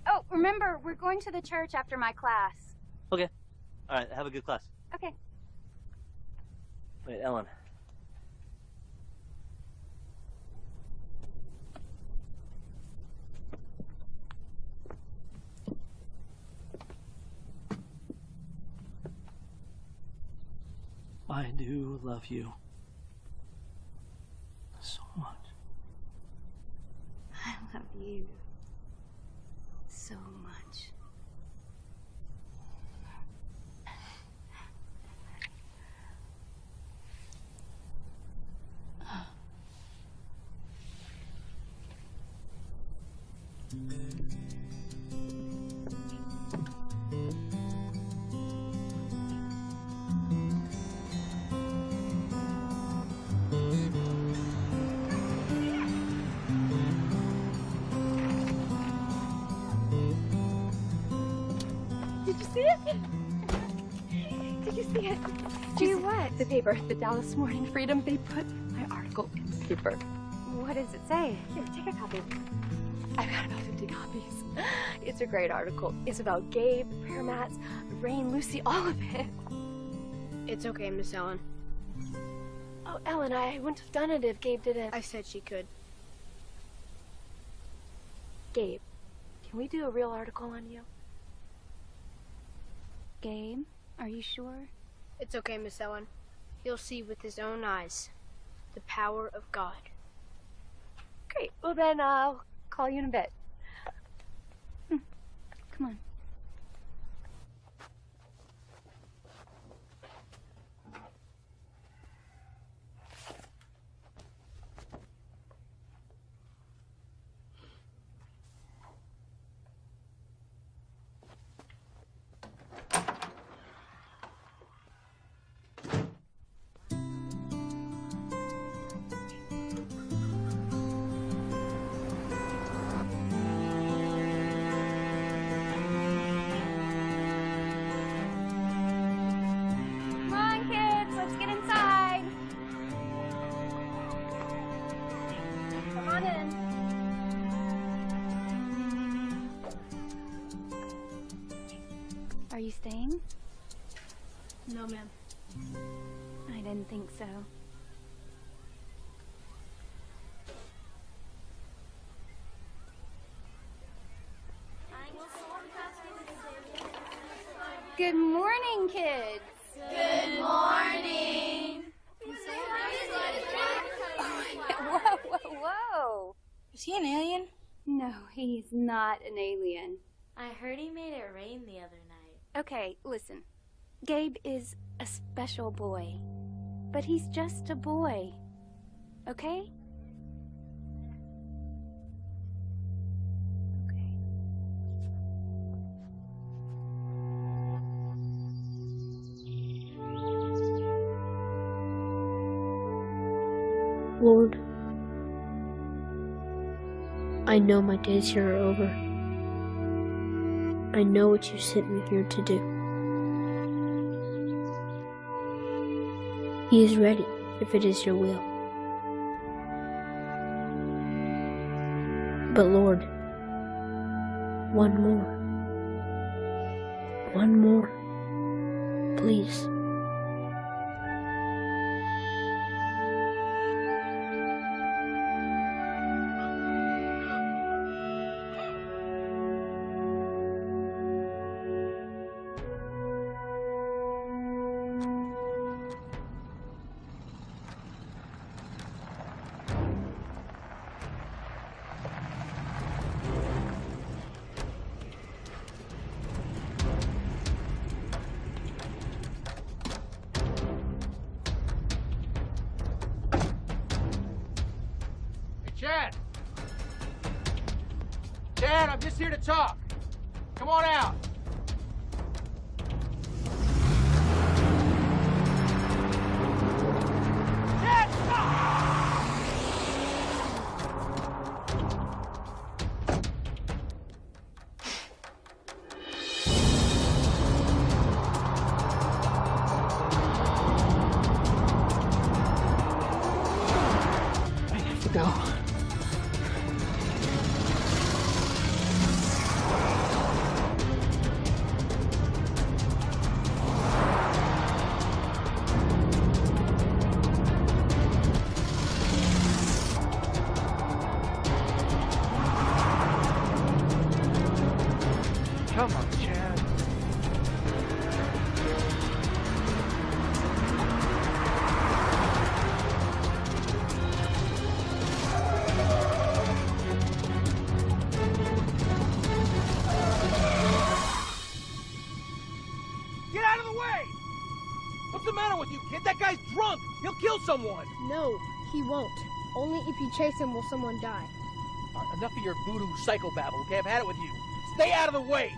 Oh, remember, we're going to the church after my class. Okay. All right, have a good class. Okay. Wait, Ellen. I do love you so much. I love you paper, the Dallas Morning Freedom, they put my article in the paper. What does it say? Here, take a copy. I've got about 50 copies. It's a great article. It's about Gabe, prayer mats, Rain, Lucy, all of it. It's okay, Miss Ellen. Oh, Ellen, I wouldn't have done it if Gabe didn't. I said she could. Gabe, can we do a real article on you? Gabe, are you sure? It's okay, Miss Ellen. He'll see with his own eyes the power of God. Great. Well, then uh, I'll call you in a bit. Hmm. Come on. Oh, no, ma'am. I didn't think so. Good morning, kids. Good morning. Oh, whoa, whoa, whoa. Is he an alien? No, he's not an alien. I heard he made it rain the other night. Okay, listen. Gabe is a special boy, but he's just a boy. Okay? Lord, I know my days here are over. I know what you sent me here to do. He is ready, if it is your will. But Lord, one more. One more. Please. Go. If you chase him will someone die. Right, enough of your voodoo psychobabble, okay? I've had it with you. Stay out of the way.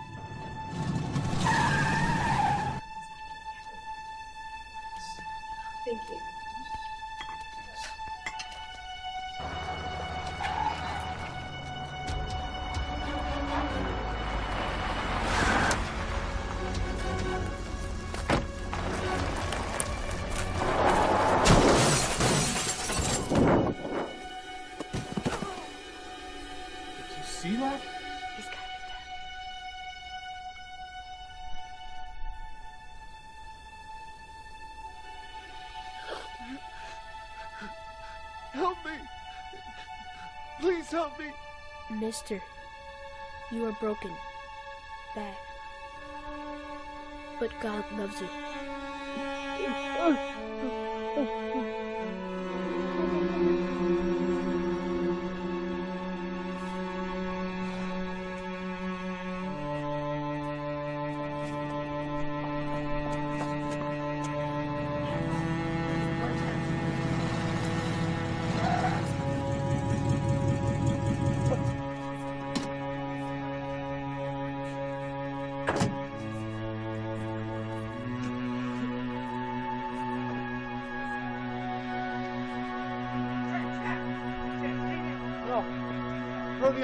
Help me! Mister, you are broken. Bad. But God loves you.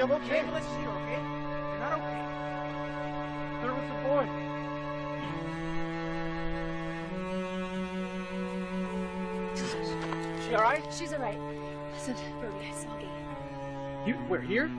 Brody, I'm okay. Let's see her, okay? You're not okay. There was a boy. She all right? She's alright. Listen, Brody, I saw Gabe. You, we're here?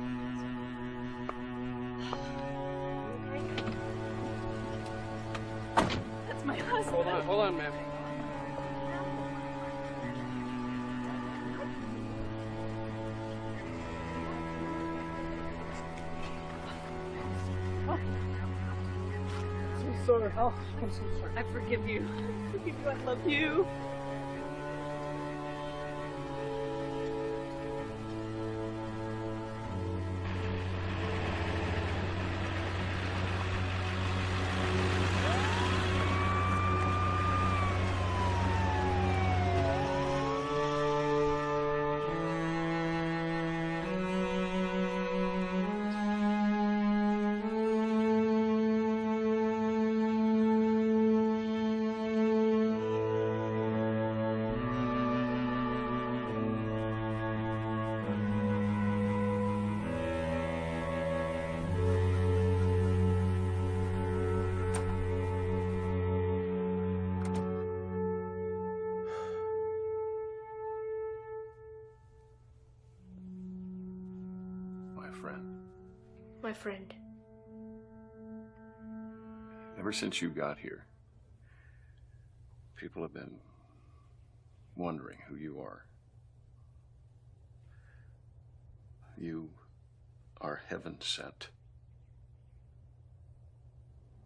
Oh, I'm so sorry. I forgive you. I forgive you. I love you. My friend. ever since you got here, people have been wondering who you are. You are heaven sent.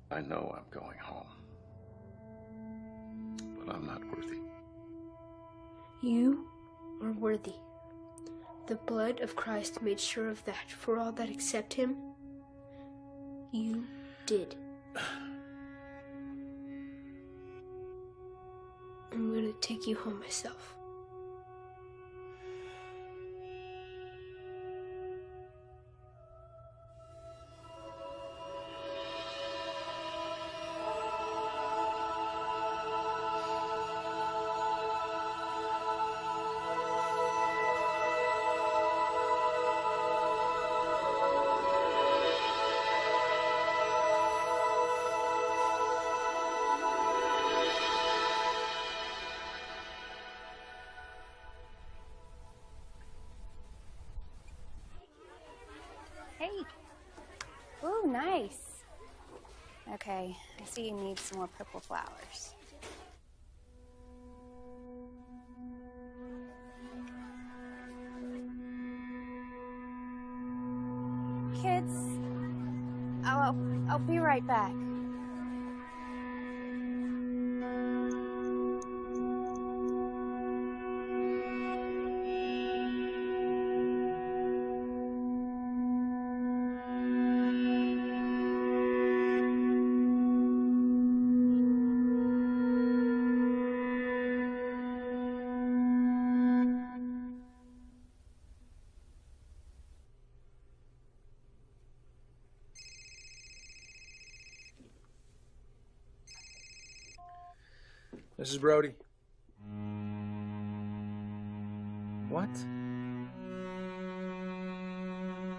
I know I'm going home, but I'm not worthy. You are worthy. The blood of Christ made sure of that for all that accept him. You did. I'm gonna take you home myself. More purple flowers. Kids, I'll, I'll be right back. Mrs. Brody. What?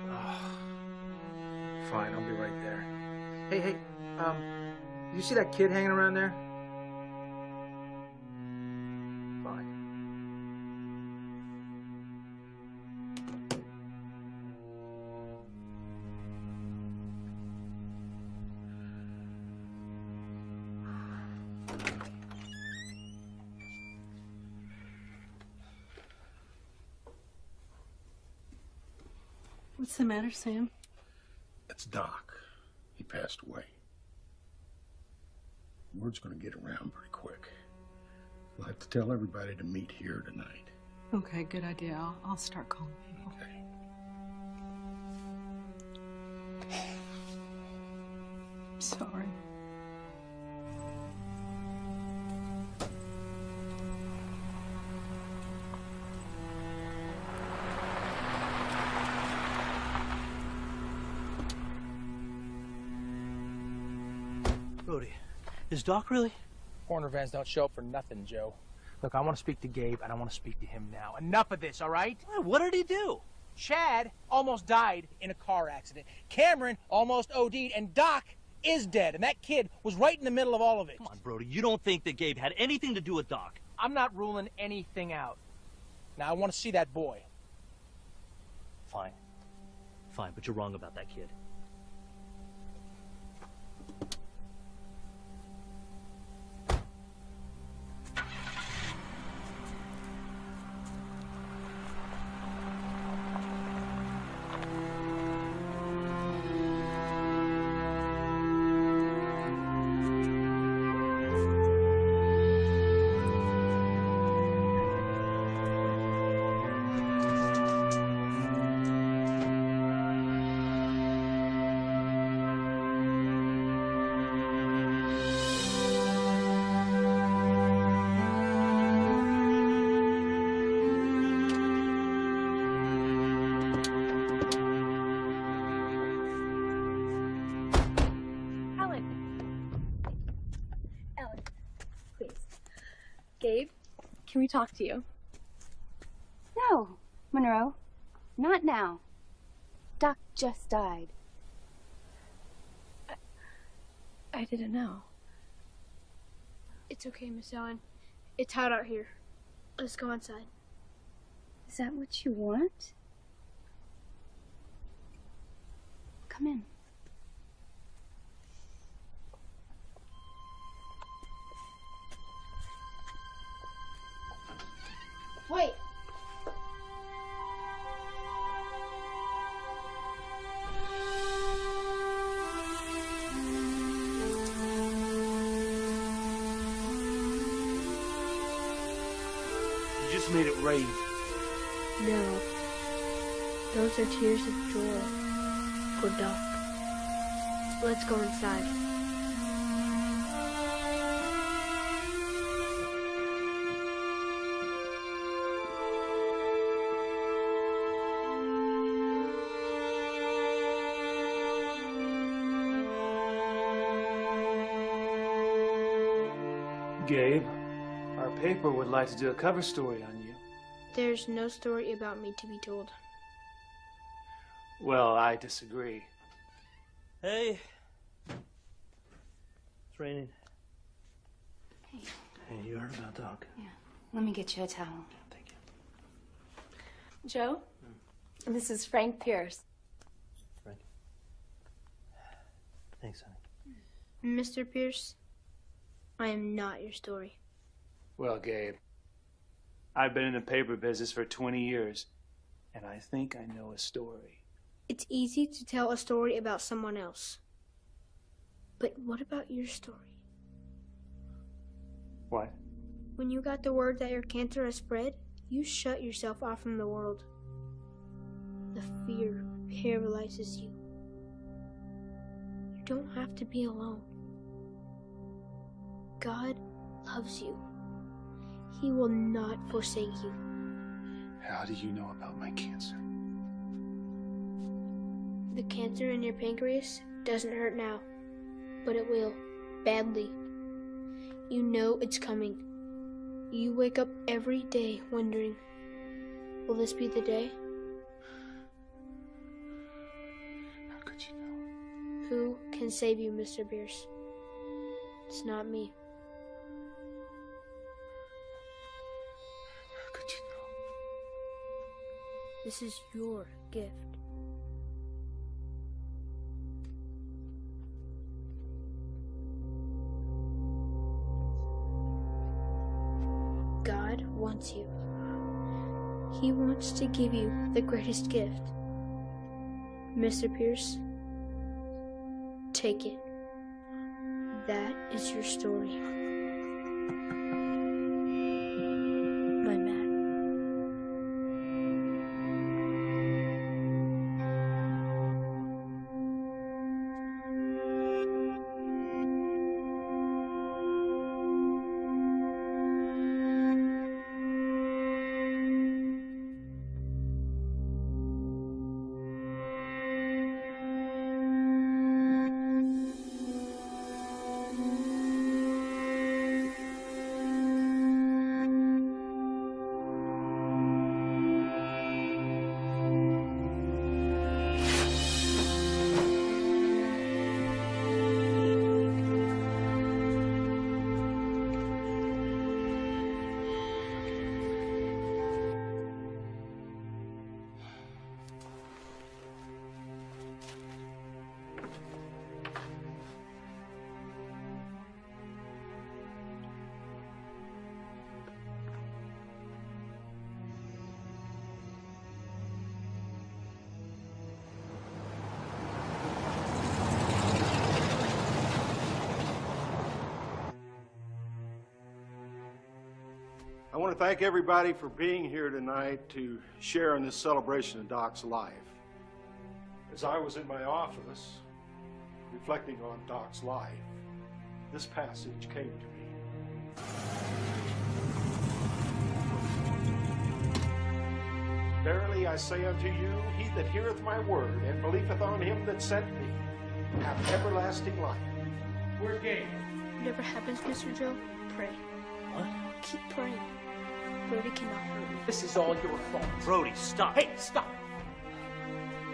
Oh, fine, I'll be right there. Hey, hey, um, you see that kid hanging around there? What's the matter, Sam? It's Doc. He passed away. Word's gonna get around pretty quick. We'll have to tell everybody to meet here tonight. Okay, good idea. I'll, I'll start calling people. Okay. Sorry. Doc really? Corner vans don't show up for nothing, Joe. Look, I want to speak to Gabe, and I want to speak to him now. Enough of this, all right? What did he do? Chad almost died in a car accident. Cameron almost OD'd, and Doc is dead, and that kid was right in the middle of all of it. Come on, Brody, you don't think that Gabe had anything to do with Doc? I'm not ruling anything out. Now, I want to see that boy. Fine. Fine, but you're wrong about that kid. Talk to you? No, Monroe. Not now. Doc just died. I didn't know. It's okay, Miss Ellen. It's hot out here. Let's go inside. Is that what you want? Come in. Those tears of joy for Doc. Let's go inside. Gabe, our paper would like to do a cover story on you. There's no story about me to be told. Well, I disagree. Hey. It's raining. Hey. Hey, you heard about Doc? Yeah. Let me get you a towel. Thank you. Joe, hmm. this is Frank Pierce. Frank. Thanks, honey. Mr. Pierce, I am not your story. Well, Gabe, I've been in the paper business for 20 years, and I think I know a story. It's easy to tell a story about someone else. But what about your story? What? When you got the word that your cancer has spread, you shut yourself off from the world. The fear paralyzes you. You don't have to be alone. God loves you. He will not forsake you. How do you know about my cancer? The cancer in your pancreas doesn't hurt now, but it will, badly. You know it's coming. You wake up every day wondering, will this be the day? How could you know? Who can save you, Mr. Pierce? It's not me. How could you know? This is your gift. He wants to give you the greatest gift. Mr. Pierce, take it. That is your story. Want to thank everybody for being here tonight to share in this celebration of Doc's life. As I was in my office, reflecting on Doc's life, this passage came to me. Verily I say unto you, he that heareth my word and believeth on him that sent me hath everlasting life. Where's Gabe? Whatever happens, Mr. Joe, pray. What? Keep praying. Brody cannot hurt me. This is all your fault. Brody, stop. Hey, stop.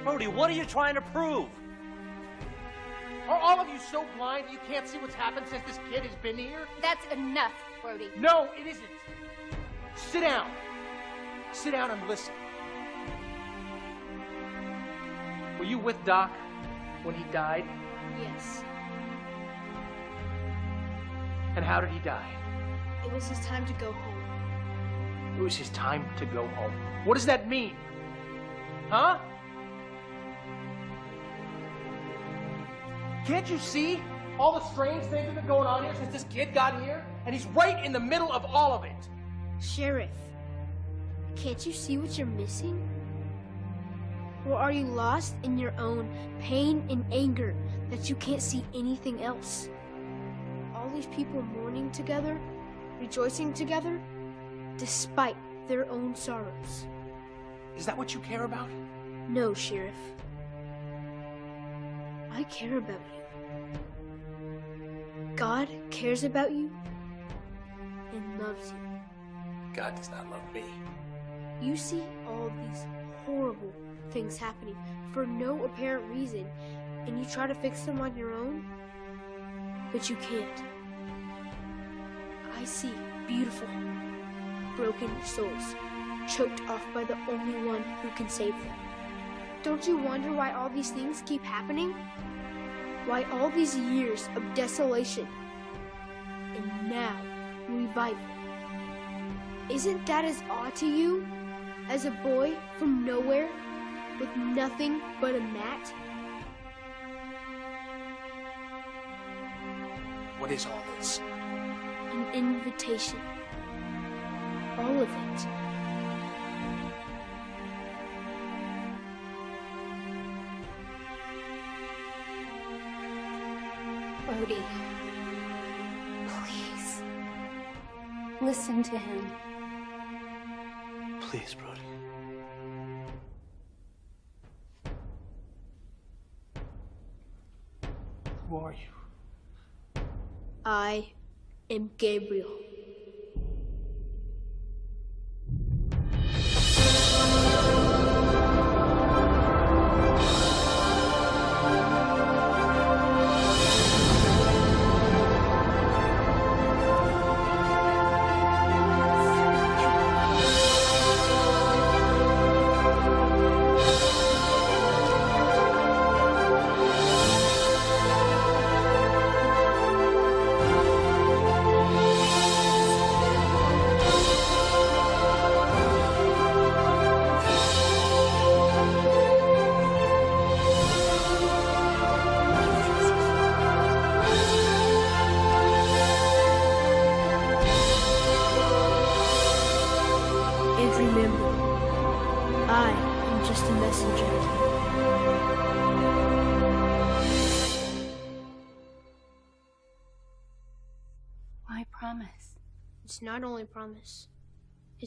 Brody, what are you trying to prove? Are all of you so blind that you can't see what's happened since this kid has been here? That's enough, Brody. No, it isn't. Sit down. Sit down and listen. Were you with Doc when he died? Yes. And how did he die? It was his time to go home. It was his time to go home. What does that mean? Huh? Can't you see all the strange things that have been going on here since this kid got here? And he's right in the middle of all of it. Sheriff, can't you see what you're missing? Or are you lost in your own pain and anger that you can't see anything else? All these people mourning together, rejoicing together, despite their own sorrows. Is that what you care about? No, Sheriff. I care about you. God cares about you and loves you. God does not love me. You see all these horrible things happening for no apparent reason, and you try to fix them on your own, but you can't. I see beautiful, broken souls choked off by the only one who can save them. Don't you wonder why all these things keep happening? Why all these years of desolation and now revival? Isn't that as odd to you as a boy from nowhere with nothing but a mat? What is all this? An invitation. All of it. Brody, please. Listen to him. Please, Brody. Who are you? I am Gabriel.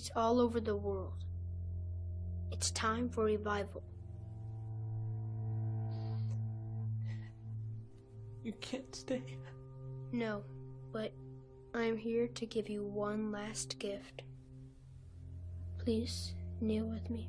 It's all over the world. It's time for revival. You can't stay. No, but I'm here to give you one last gift. Please kneel with me.